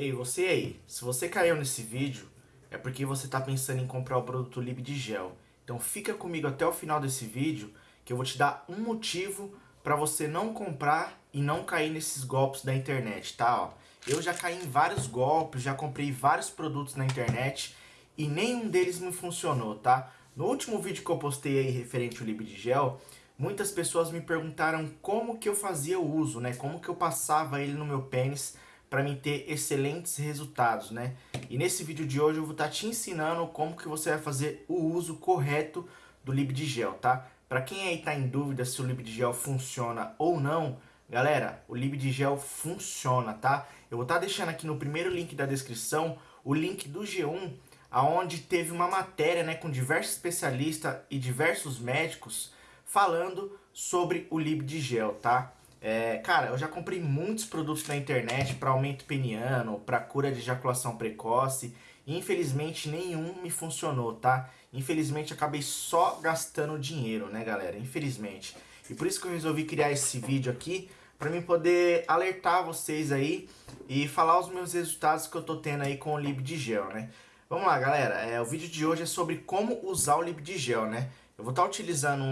Ei, você aí, se você caiu nesse vídeo, é porque você está pensando em comprar o produto Lib de Gel. Então fica comigo até o final desse vídeo, que eu vou te dar um motivo para você não comprar e não cair nesses golpes da internet, tá? Ó, eu já caí em vários golpes, já comprei vários produtos na internet e nenhum deles me funcionou, tá? No último vídeo que eu postei aí referente ao Lib de Gel, muitas pessoas me perguntaram como que eu fazia o uso, né? Como que eu passava ele no meu pênis para mim ter excelentes resultados, né? E nesse vídeo de hoje eu vou estar tá te ensinando como que você vai fazer o uso correto do Libdigel, tá? Para quem aí tá em dúvida se o Libdigel funciona ou não, galera, o Libdigel funciona, tá? Eu vou estar tá deixando aqui no primeiro link da descrição o link do G1, aonde teve uma matéria, né, com diversos especialistas e diversos médicos falando sobre o Libdigel, tá? É, cara, eu já comprei muitos produtos na internet para aumento peniano, para cura de ejaculação precoce. E infelizmente nenhum me funcionou, tá? Infelizmente acabei só gastando dinheiro, né, galera? Infelizmente. E por isso que eu resolvi criar esse vídeo aqui, para mim poder alertar vocês aí e falar os meus resultados que eu tô tendo aí com o Lib de Gel, né? Vamos lá, galera. É, o vídeo de hoje é sobre como usar o Lib de Gel, né? Eu vou estar tá utilizando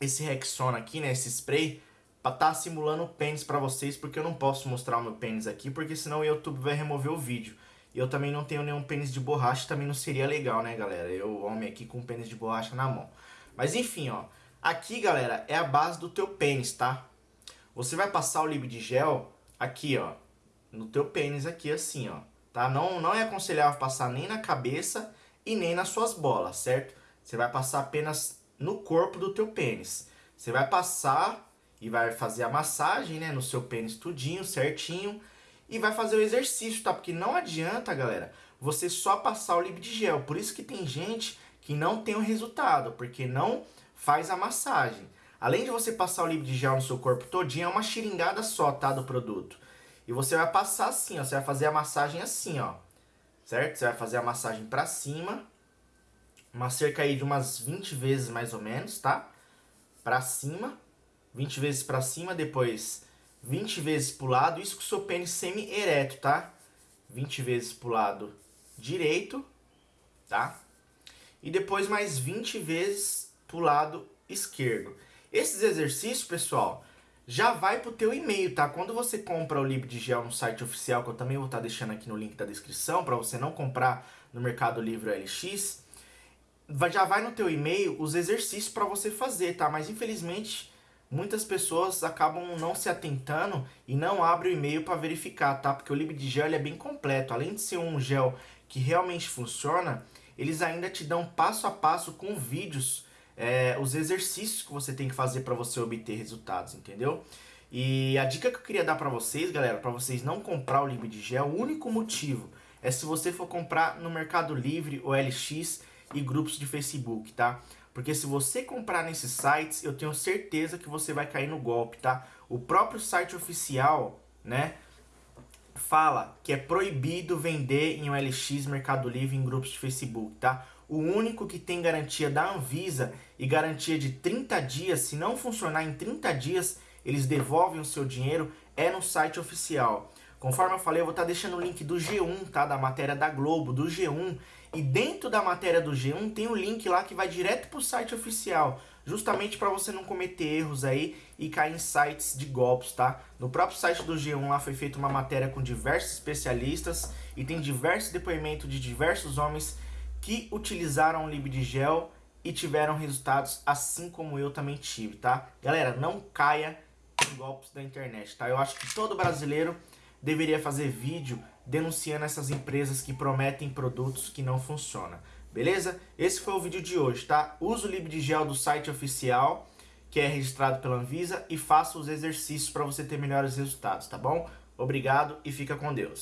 esse Rexona aqui, né, esse spray, pra tá simulando o pênis pra vocês, porque eu não posso mostrar o meu pênis aqui, porque senão o YouTube vai remover o vídeo. E eu também não tenho nenhum pênis de borracha, também não seria legal, né, galera? Eu, homem aqui com pênis de borracha na mão. Mas enfim, ó, aqui, galera, é a base do teu pênis, tá? Você vai passar o lib de gel aqui, ó, no teu pênis aqui, assim, ó, tá? Não, não é aconselhável passar nem na cabeça e nem nas suas bolas, certo? Você vai passar apenas no corpo do teu pênis. Você vai passar e vai fazer a massagem, né, no seu pênis tudinho, certinho, e vai fazer o exercício, tá? Porque não adianta, galera, você só passar o lib de gel. Por isso que tem gente que não tem o resultado, porque não faz a massagem. Além de você passar o lib de gel no seu corpo todinho, é uma xiringada só, tá, do produto. E você vai passar assim, ó, você vai fazer a massagem assim, ó. Certo? Você vai fazer a massagem pra cima, uma cerca aí de umas 20 vezes mais ou menos, tá? Pra cima, 20 vezes pra cima, depois 20 vezes pro lado, isso com o seu pênis semi-ereto, tá? 20 vezes pro lado direito, tá? E depois mais 20 vezes pro lado esquerdo. Esses exercícios, pessoal, já vai pro teu e-mail, tá? Quando você compra o Lib de Gel no site oficial, que eu também vou estar tá deixando aqui no link da descrição, para você não comprar no Mercado Livre LX, já vai no teu e-mail os exercícios para você fazer, tá? Mas infelizmente muitas pessoas acabam não se atentando e não abrem o e-mail para verificar, tá? Porque o LibDgel é bem completo. Além de ser um gel que realmente funciona, eles ainda te dão passo a passo com vídeos, é, os exercícios que você tem que fazer para você obter resultados, entendeu? E a dica que eu queria dar para vocês, galera, para vocês não comprar o LibDgel, o único motivo é se você for comprar no Mercado Livre ou LX e grupos de Facebook, tá? Porque se você comprar nesses sites, eu tenho certeza que você vai cair no golpe, tá? O próprio site oficial, né, fala que é proibido vender em OLX, Mercado Livre, em grupos de Facebook, tá? O único que tem garantia da Anvisa e garantia de 30 dias, se não funcionar em 30 dias, eles devolvem o seu dinheiro, é no site oficial. Conforme eu falei, eu vou estar tá deixando o link do G1, tá? Da matéria da Globo, do G1. E dentro da matéria do G1 tem o um link lá que vai direto para o site oficial. Justamente para você não cometer erros aí e cair em sites de golpes, tá? No próprio site do G1 lá foi feita uma matéria com diversos especialistas e tem diversos depoimentos de diversos homens que utilizaram o Libdigel e tiveram resultados assim como eu também tive, tá? Galera, não caia em golpes da internet, tá? Eu acho que todo brasileiro deveria fazer vídeo denunciando essas empresas que prometem produtos que não funcionam. Beleza? Esse foi o vídeo de hoje, tá? Use o Libdigel do site oficial, que é registrado pela Anvisa, e faça os exercícios para você ter melhores resultados, tá bom? Obrigado e fica com Deus.